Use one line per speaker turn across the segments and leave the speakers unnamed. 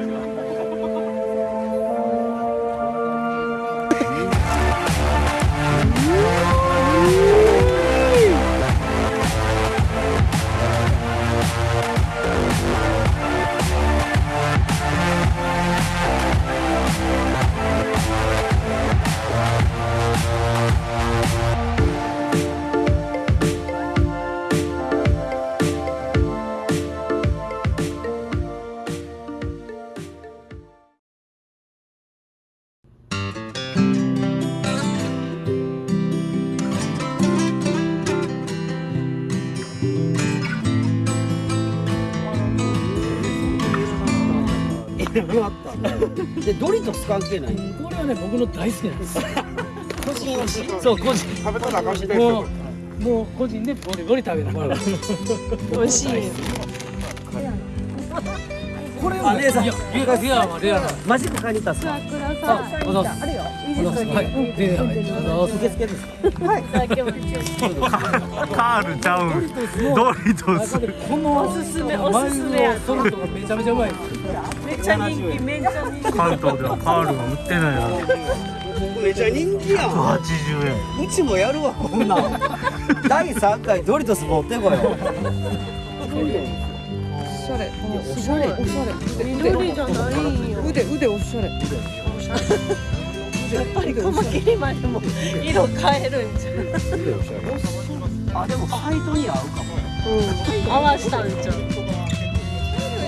あでドリトス関係ない。
これはね僕の大好きなんです。
個人推し
そう個人。
食べたらあかんし
もうもう個人でボリボリ食べながら
美味しい。
これ
あ姉さん。
いやレアレアはレアな
マジック買いに行ったん
あ
るよ。いいですか。
はいレアはい
受付ですか
はい。
カールちゃうドリトス
この
おすすめおすすめ
ソルトめちゃめちゃうまい
めちゃ人気めちゃ人気
関東ではカールは売ってないな
めちゃ人気やん
180円
うちもやるわこんなん第3回ドリトス持ってこよ
おしゃれ。おしゃれ。おしゃれ。
緑じゃないんよ
腕腕おしゃれ。
やっぱりカマキリまでも色変えるんじゃん。
あでもファイトに合うかも
うん。合わしたんじゃん
茶色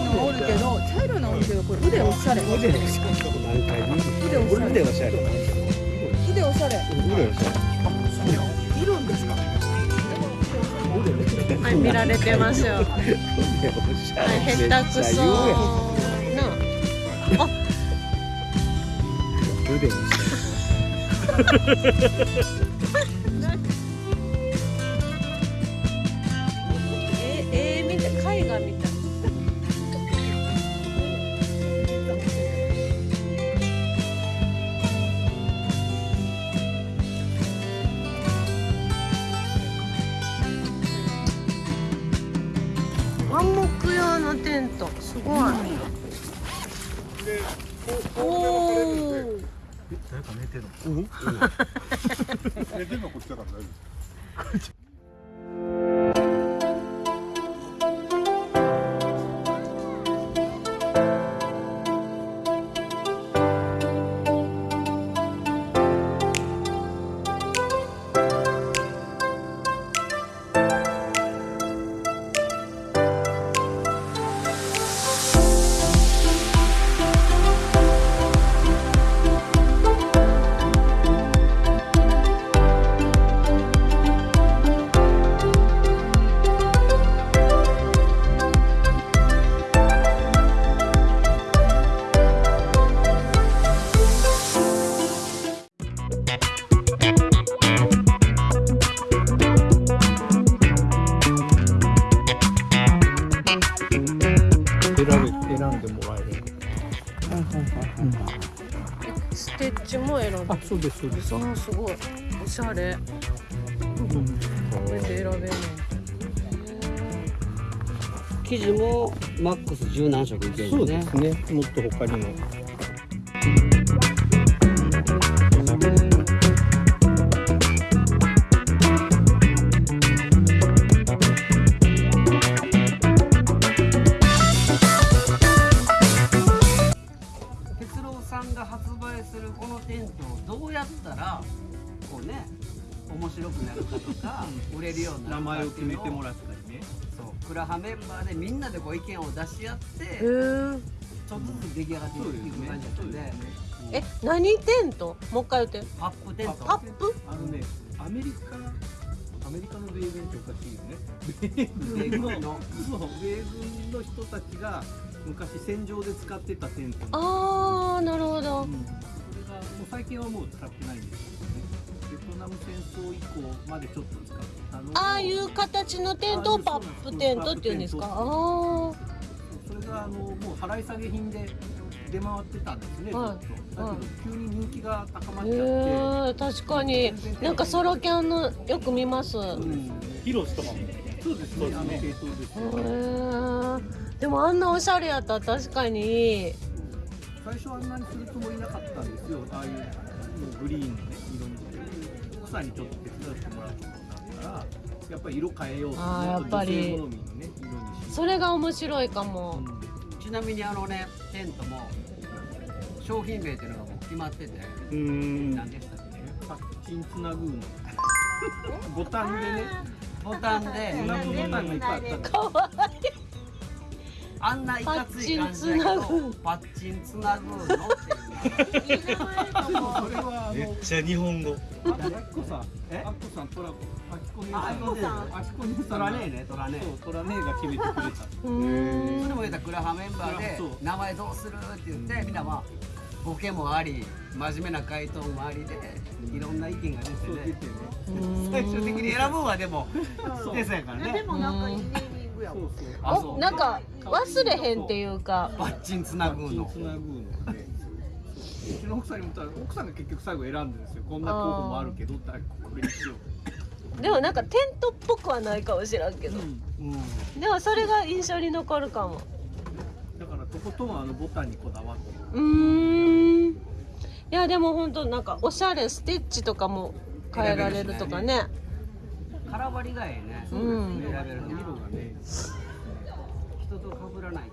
いのもおるけど、茶色いのおるけど、これ腕おしゃれ。腕
腕おしゃれ。
腕おしゃれ。
腕おしゃれ。
腕おしゃれ。
はい見られてますよ。はい下手くそな
腕おし
ええー、見た絵画みた。いハンモック用のテントすごいおお
誰か寝てる
寝てんのこっちだから大丈夫
そうですそうです。
あーすごい。おしゃれ。これで選べる。の
生地もマックス十何色いける
そう
んですね
ですね。もっと他にも
そうクラハメンバーでみんなでこう意見を出し合ってちょっとずつ出来上がっていく感じだったんで。
え何テントもう一回言って。 pup tent pup？
あのねアメリカアメリカの米軍っておかしいよね。米
米
軍の。米軍の人たちが昔戦場で使ってたテント
あーなるほど。
うん、それがもう最近はもう使ってないんですけどねベトナム戦争以降までちょっと使ってた
ああいう形のテントをパップテントっていうんですか？ああ
それがあのもう払い下げ品で出回ってたんですね、
はい
ずっと。だ
はい
けど急に人気が高まっ
へ
ちゃって、
え確かに。なんかソロキャンのよく見ます。へ
うん、ヒロシとかも。そうですねあの系統です
えでもあんなおしゃれやったら確かに。
最初あんなにするつもりなかったんですよ。ああいうグリーンのね色に奥さんにちょっと手伝ってもらうことになったらやっぱり色変えようと
あーやっぱり。
女性好みのね色にし
それが面白いかも。
ちなみにあのねテントも商品名っていうのがもう決まってて
うん。
何でしたっけ？
パッチンつなぐの。ボタンでね。
ボタンで
つなぐボタンがいっぱいあったんだ
かわ
あんないかつい感じだけどパッチンつなぐのっていう
それはあの
めっちゃ日本語
あっこさん
え
あっこさんトラコあきこ姉さん
あきこさん
あきこ姉さん
トラネねトラネー
そうトラネが決めてくれた
う
そ
ん
れも言ったらクラハメンバーで名前どうするって言ってみんなまあボケもあり真面目な回答もありでいろんな意見が出てね最終的に選ぶんはでも
そう
テスやからね
でもなんかいいネーミングやもん
そうそう。
あそう。
おなんか忘れへんっていうか。
パッチンつなぐの。
つなぐの。でうちの奥さんにもたら奥さんが結局最後選んでるんですよ。こんな候補もあるけどってこれにしよう
でもなんかテントっぽくはないかもしらんけど。
うん。
でもそれが印象に残るかも。
だからとことんあのボタンにこだわって
うーん。いやでも本当なんかおしゃれステッチとかも変えられるとかね
空張りがええね。
うん。
選べるの
色がね
人と被らない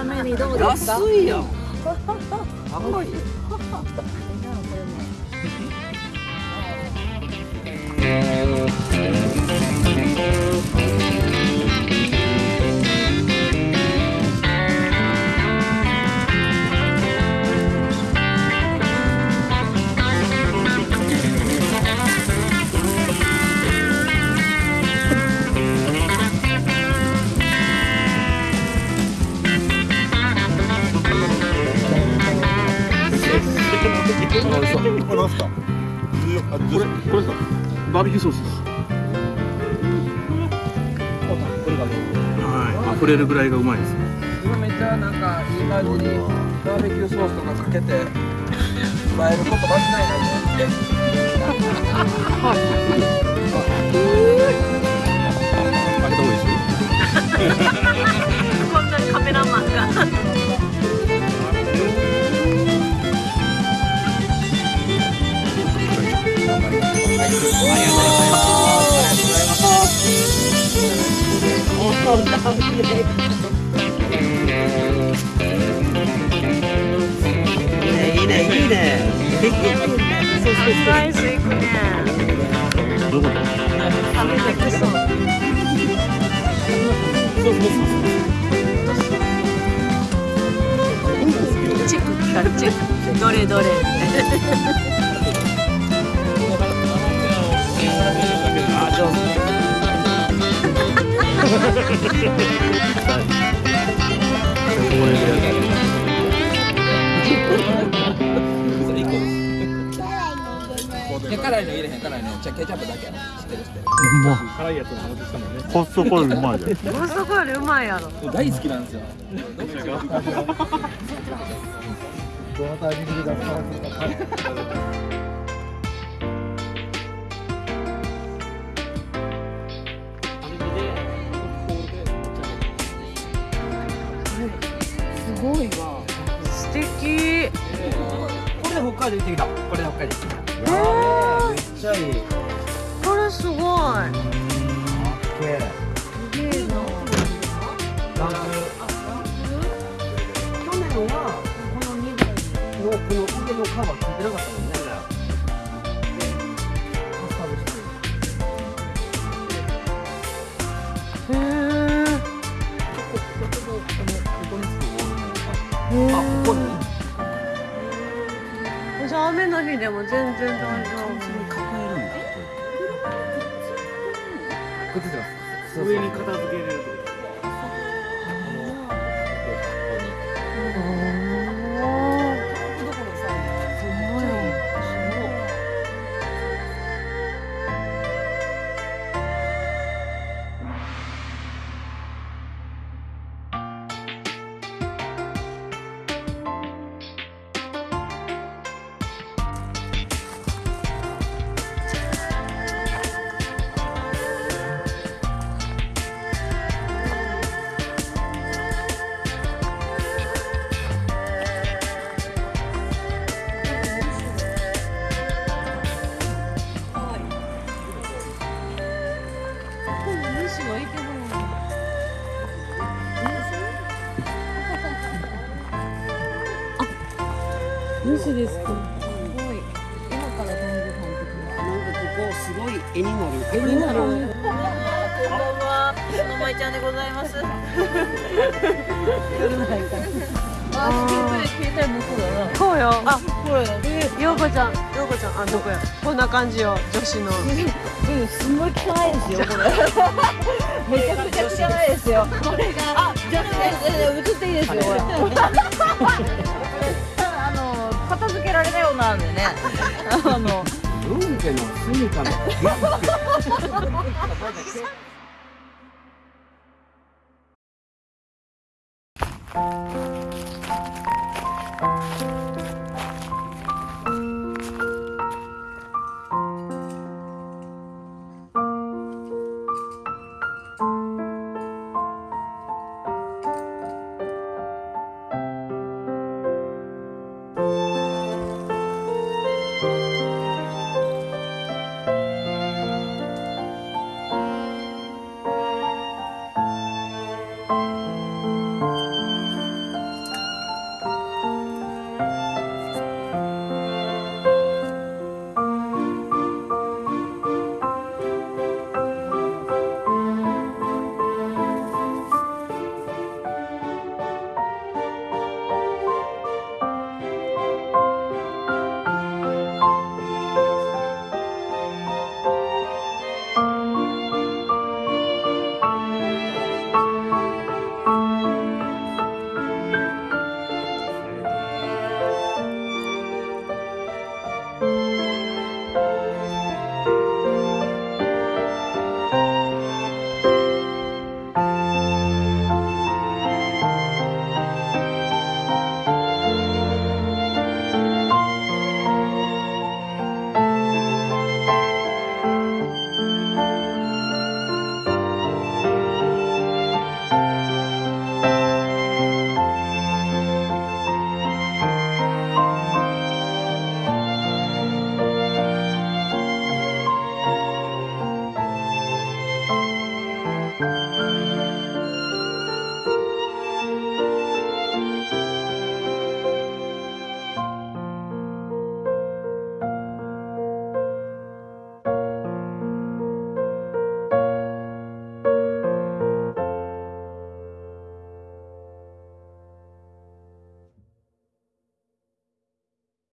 ためにどう
円
ですか？
安いやん。高い
これなバーベキューソースです。これがはい。溢れるぐらいがうまいです。
今めっちゃなんかいい感じにバーベキューソースとかかけて映えること間違いないね
開けた方がいいですよ。
こんなカメラマンが
いいねいいねいいね
ナイスいくね
どうい
どれどれ
上手。
いや辛いの入れへん辛いの。じゃあケチャップだけやろ。知ってる知って
辛いやつの話したもんね。
コストコよりうまいじゃん。
コストコよりうまいやろ。
る大好きなんですよ。
どのタイミングで出さなかった
海道行ってきた？これで北海道行ってきた。
えー。
めっちゃいい
これすごい
すげえ
すげえな
ランク去年はこの2台のこの腕のカバーついてなかったもんねカスタムして
へえ
あここに。
じゃあ雨の日でも全然大丈
抱えるん。だくっついてます
上に片付けれると
ですか？
すごい。今から
すごい絵になる。
絵になる。
こんばんは、のまいちゃんでございます。
あ携帯もそうだな。
こうよ。あ
これ
よ。うこちゃん。ようこちゃんあどこや？こんな感じよ女子の。
うん。すごい汚いですよこれ。めちゃくちゃ汚いですよ。これがあじゃあ映っていいですよ
片付けられたようなんでね。あの、
文家の住みかの